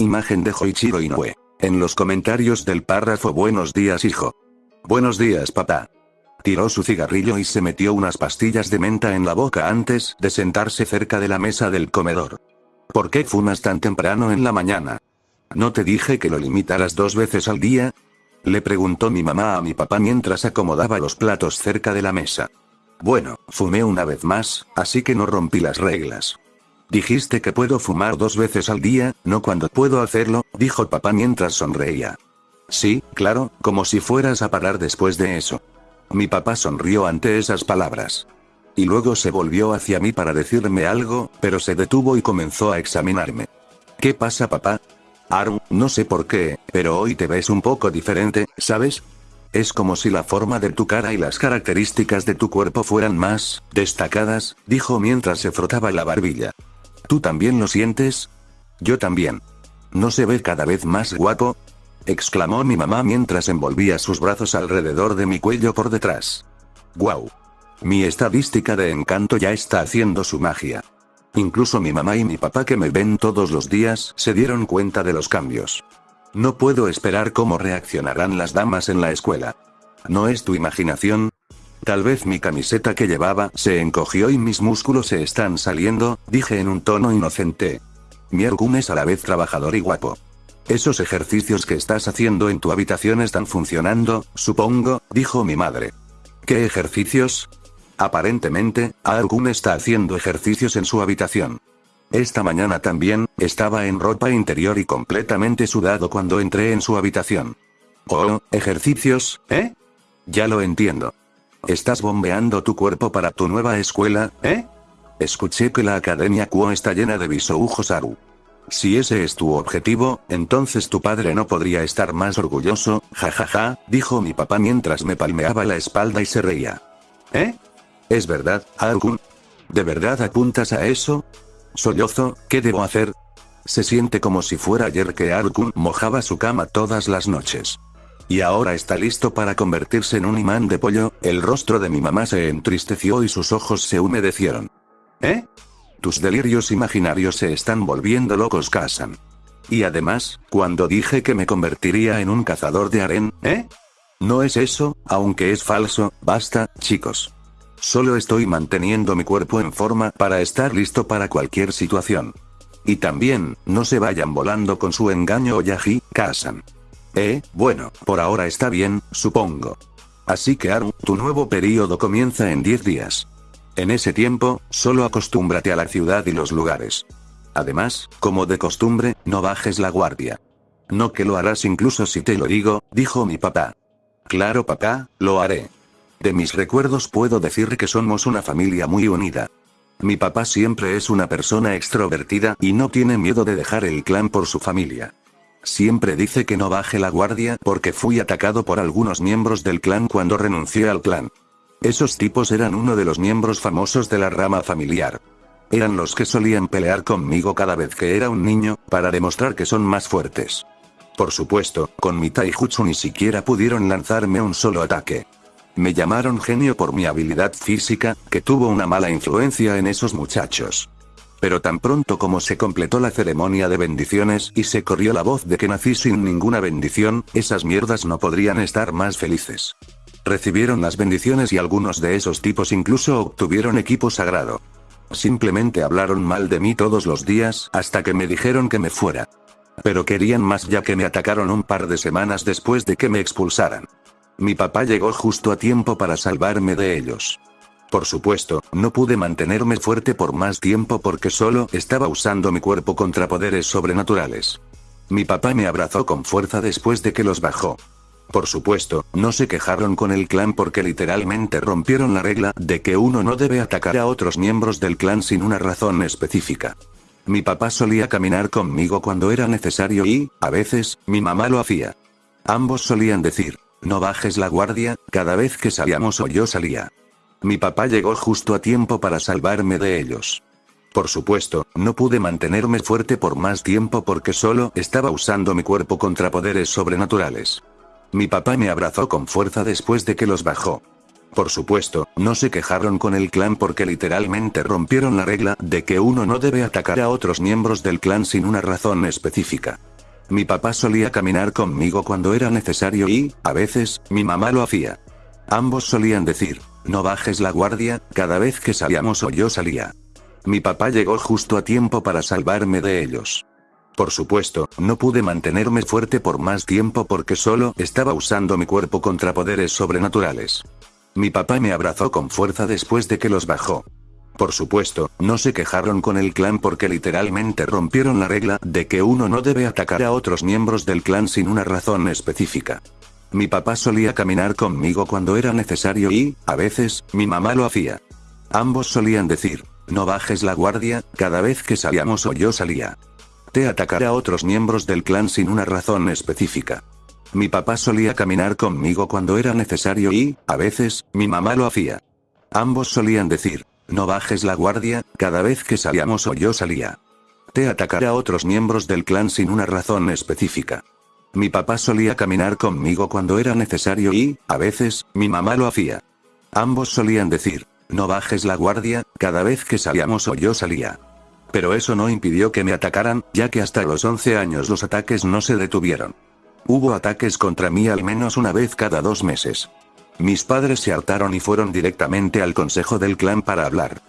Imagen de Hoichiro Inoue. En los comentarios del párrafo Buenos días hijo. Buenos días papá. Tiró su cigarrillo y se metió unas pastillas de menta en la boca antes de sentarse cerca de la mesa del comedor. ¿Por qué fumas tan temprano en la mañana? ¿No te dije que lo limitaras dos veces al día? Le preguntó mi mamá a mi papá mientras acomodaba los platos cerca de la mesa. Bueno, fumé una vez más, así que no rompí las reglas. Dijiste que puedo fumar dos veces al día, no cuando puedo hacerlo, dijo papá mientras sonreía. Sí, claro, como si fueras a parar después de eso. Mi papá sonrió ante esas palabras. Y luego se volvió hacia mí para decirme algo, pero se detuvo y comenzó a examinarme. ¿Qué pasa papá? Aru, no sé por qué, pero hoy te ves un poco diferente, ¿sabes? Es como si la forma de tu cara y las características de tu cuerpo fueran más destacadas, dijo mientras se frotaba la barbilla. ¿Tú también lo sientes? Yo también. ¿No se ve cada vez más guapo? exclamó mi mamá mientras envolvía sus brazos alrededor de mi cuello por detrás. ¡Guau! Mi estadística de encanto ya está haciendo su magia. Incluso mi mamá y mi papá que me ven todos los días se dieron cuenta de los cambios. No puedo esperar cómo reaccionarán las damas en la escuela. ¿No es tu imaginación? Tal vez mi camiseta que llevaba se encogió y mis músculos se están saliendo, dije en un tono inocente. Mi Ergun es a la vez trabajador y guapo. Esos ejercicios que estás haciendo en tu habitación están funcionando, supongo, dijo mi madre. ¿Qué ejercicios? Aparentemente, Argun está haciendo ejercicios en su habitación. Esta mañana también, estaba en ropa interior y completamente sudado cuando entré en su habitación. Oh, ejercicios, ¿eh? Ya lo entiendo. Estás bombeando tu cuerpo para tu nueva escuela, ¿eh? Escuché que la Academia Kuo está llena de bisoujos Aru. Si ese es tu objetivo, entonces tu padre no podría estar más orgulloso, jajaja, dijo mi papá mientras me palmeaba la espalda y se reía. ¿Eh? ¿Es verdad, Argun? ¿De verdad apuntas a eso? Sollozo, ¿qué debo hacer? Se siente como si fuera ayer que Arkun mojaba su cama todas las noches. Y ahora está listo para convertirse en un imán de pollo, el rostro de mi mamá se entristeció y sus ojos se humedecieron. ¿Eh? Tus delirios imaginarios se están volviendo locos, Kazan. Y además, cuando dije que me convertiría en un cazador de aren, ¿eh? No es eso, aunque es falso, basta, chicos. Solo estoy manteniendo mi cuerpo en forma para estar listo para cualquier situación. Y también, no se vayan volando con su engaño o Yaji, Kazan. Eh, bueno, por ahora está bien, supongo. Así que Aru, tu nuevo periodo comienza en 10 días. En ese tiempo, solo acostúmbrate a la ciudad y los lugares. Además, como de costumbre, no bajes la guardia. No que lo harás incluso si te lo digo, dijo mi papá. Claro papá, lo haré. De mis recuerdos puedo decir que somos una familia muy unida. Mi papá siempre es una persona extrovertida y no tiene miedo de dejar el clan por su familia. Siempre dice que no baje la guardia porque fui atacado por algunos miembros del clan cuando renuncié al clan. Esos tipos eran uno de los miembros famosos de la rama familiar. Eran los que solían pelear conmigo cada vez que era un niño, para demostrar que son más fuertes. Por supuesto, con mi taijutsu ni siquiera pudieron lanzarme un solo ataque. Me llamaron genio por mi habilidad física, que tuvo una mala influencia en esos muchachos. Pero tan pronto como se completó la ceremonia de bendiciones y se corrió la voz de que nací sin ninguna bendición, esas mierdas no podrían estar más felices. Recibieron las bendiciones y algunos de esos tipos incluso obtuvieron equipo sagrado. Simplemente hablaron mal de mí todos los días hasta que me dijeron que me fuera. Pero querían más ya que me atacaron un par de semanas después de que me expulsaran. Mi papá llegó justo a tiempo para salvarme de ellos. Por supuesto, no pude mantenerme fuerte por más tiempo porque solo estaba usando mi cuerpo contra poderes sobrenaturales. Mi papá me abrazó con fuerza después de que los bajó. Por supuesto, no se quejaron con el clan porque literalmente rompieron la regla de que uno no debe atacar a otros miembros del clan sin una razón específica. Mi papá solía caminar conmigo cuando era necesario y, a veces, mi mamá lo hacía. Ambos solían decir, no bajes la guardia, cada vez que salíamos o yo salía. Mi papá llegó justo a tiempo para salvarme de ellos. Por supuesto, no pude mantenerme fuerte por más tiempo porque solo estaba usando mi cuerpo contra poderes sobrenaturales. Mi papá me abrazó con fuerza después de que los bajó. Por supuesto, no se quejaron con el clan porque literalmente rompieron la regla de que uno no debe atacar a otros miembros del clan sin una razón específica. Mi papá solía caminar conmigo cuando era necesario y, a veces, mi mamá lo hacía. Ambos solían decir, no bajes la guardia, cada vez que salíamos o yo salía. Mi papá llegó justo a tiempo para salvarme de ellos. Por supuesto, no pude mantenerme fuerte por más tiempo porque solo estaba usando mi cuerpo contra poderes sobrenaturales. Mi papá me abrazó con fuerza después de que los bajó. Por supuesto, no se quejaron con el clan porque literalmente rompieron la regla de que uno no debe atacar a otros miembros del clan sin una razón específica. Mi papá solía caminar conmigo cuando era necesario y, a veces, mi mamá lo hacía. Ambos solían decir, no bajes la guardia, cada vez que salíamos o yo salía. Te atacaré a otros miembros del clan sin una razón específica. Mi papá solía caminar conmigo cuando era necesario y, a veces, mi mamá lo hacía. Ambos solían decir, no bajes la guardia, cada vez que salíamos o yo salía. Te atacaré a otros miembros del clan sin una razón específica. Mi papá solía caminar conmigo cuando era necesario y, a veces, mi mamá lo hacía. Ambos solían decir, no bajes la guardia, cada vez que salíamos o yo salía. Pero eso no impidió que me atacaran, ya que hasta los 11 años los ataques no se detuvieron. Hubo ataques contra mí al menos una vez cada dos meses. Mis padres se hartaron y fueron directamente al consejo del clan para hablar.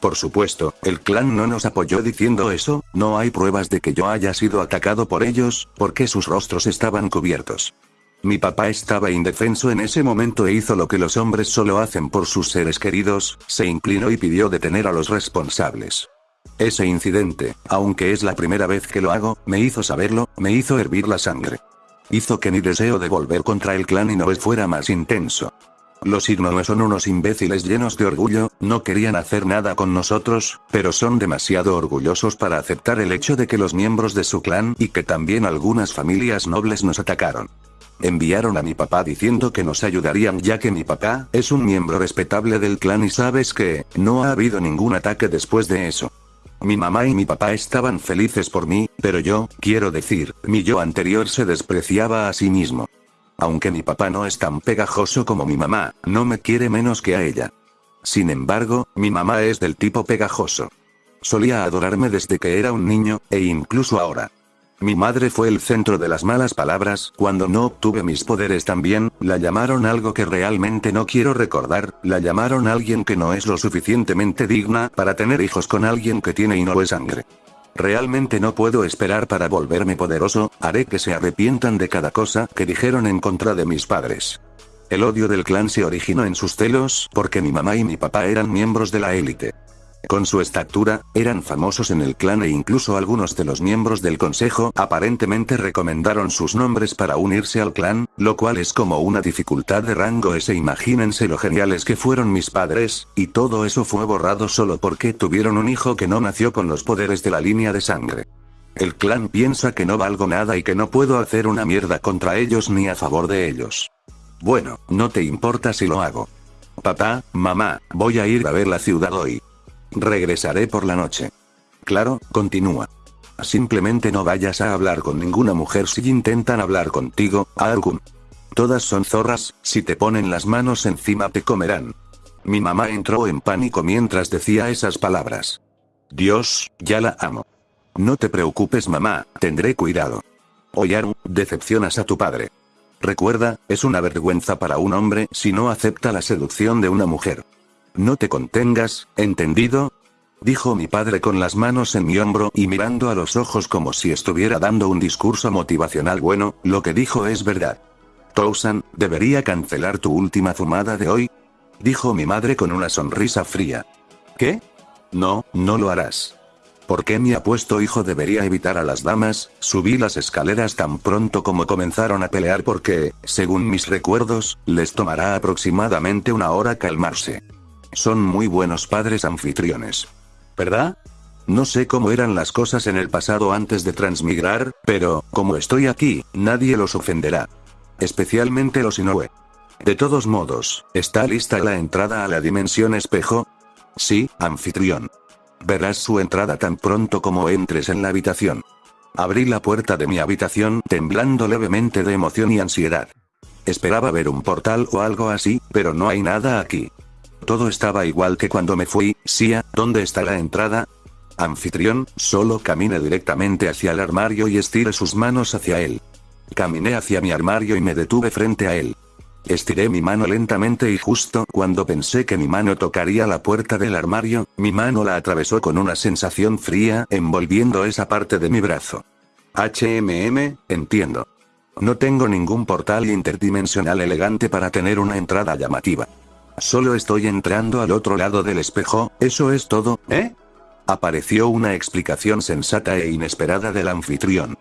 Por supuesto, el clan no nos apoyó diciendo eso, no hay pruebas de que yo haya sido atacado por ellos, porque sus rostros estaban cubiertos. Mi papá estaba indefenso en ese momento e hizo lo que los hombres solo hacen por sus seres queridos, se inclinó y pidió detener a los responsables. Ese incidente, aunque es la primera vez que lo hago, me hizo saberlo, me hizo hervir la sangre. Hizo que mi deseo de volver contra el clan y no fuera más intenso. Los Ignoe son unos imbéciles llenos de orgullo, no querían hacer nada con nosotros, pero son demasiado orgullosos para aceptar el hecho de que los miembros de su clan y que también algunas familias nobles nos atacaron. Enviaron a mi papá diciendo que nos ayudarían ya que mi papá es un miembro respetable del clan y sabes que, no ha habido ningún ataque después de eso. Mi mamá y mi papá estaban felices por mí, pero yo, quiero decir, mi yo anterior se despreciaba a sí mismo. Aunque mi papá no es tan pegajoso como mi mamá, no me quiere menos que a ella. Sin embargo, mi mamá es del tipo pegajoso. Solía adorarme desde que era un niño, e incluso ahora. Mi madre fue el centro de las malas palabras, cuando no obtuve mis poderes también, la llamaron algo que realmente no quiero recordar, la llamaron alguien que no es lo suficientemente digna para tener hijos con alguien que tiene y no es sangre. Realmente no puedo esperar para volverme poderoso, haré que se arrepientan de cada cosa que dijeron en contra de mis padres. El odio del clan se originó en sus celos, porque mi mamá y mi papá eran miembros de la élite. Con su estatura, eran famosos en el clan e incluso algunos de los miembros del consejo aparentemente recomendaron sus nombres para unirse al clan, lo cual es como una dificultad de rango ese imagínense lo geniales que fueron mis padres, y todo eso fue borrado solo porque tuvieron un hijo que no nació con los poderes de la línea de sangre. El clan piensa que no valgo nada y que no puedo hacer una mierda contra ellos ni a favor de ellos. Bueno, no te importa si lo hago. Papá, mamá, voy a ir a ver la ciudad hoy. Regresaré por la noche. Claro, continúa. Simplemente no vayas a hablar con ninguna mujer si intentan hablar contigo, Arkun. Todas son zorras, si te ponen las manos encima te comerán. Mi mamá entró en pánico mientras decía esas palabras. Dios, ya la amo. No te preocupes mamá, tendré cuidado. Oyaru, decepcionas a tu padre. Recuerda, es una vergüenza para un hombre si no acepta la seducción de una mujer. No te contengas, ¿entendido? Dijo mi padre con las manos en mi hombro y mirando a los ojos como si estuviera dando un discurso motivacional bueno, lo que dijo es verdad. Tousan, ¿debería cancelar tu última fumada de hoy? Dijo mi madre con una sonrisa fría. ¿Qué? No, no lo harás. ¿Por qué mi apuesto hijo debería evitar a las damas? Subí las escaleras tan pronto como comenzaron a pelear porque, según mis recuerdos, les tomará aproximadamente una hora calmarse. Son muy buenos padres anfitriones. ¿Verdad? No sé cómo eran las cosas en el pasado antes de transmigrar, pero, como estoy aquí, nadie los ofenderá. Especialmente los Inoue. De todos modos, ¿está lista la entrada a la dimensión espejo? Sí, anfitrión. Verás su entrada tan pronto como entres en la habitación. Abrí la puerta de mi habitación temblando levemente de emoción y ansiedad. Esperaba ver un portal o algo así, pero no hay nada aquí. Todo estaba igual que cuando me fui, Sia, ¿dónde está la entrada? Anfitrión, solo camine directamente hacia el armario y estire sus manos hacia él. Caminé hacia mi armario y me detuve frente a él. Estiré mi mano lentamente y justo cuando pensé que mi mano tocaría la puerta del armario, mi mano la atravesó con una sensación fría envolviendo esa parte de mi brazo. HMM, entiendo. No tengo ningún portal interdimensional elegante para tener una entrada llamativa. Solo estoy entrando al otro lado del espejo, eso es todo, ¿eh? Apareció una explicación sensata e inesperada del anfitrión.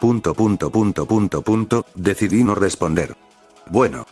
Punto punto punto punto punto, decidí no responder. Bueno,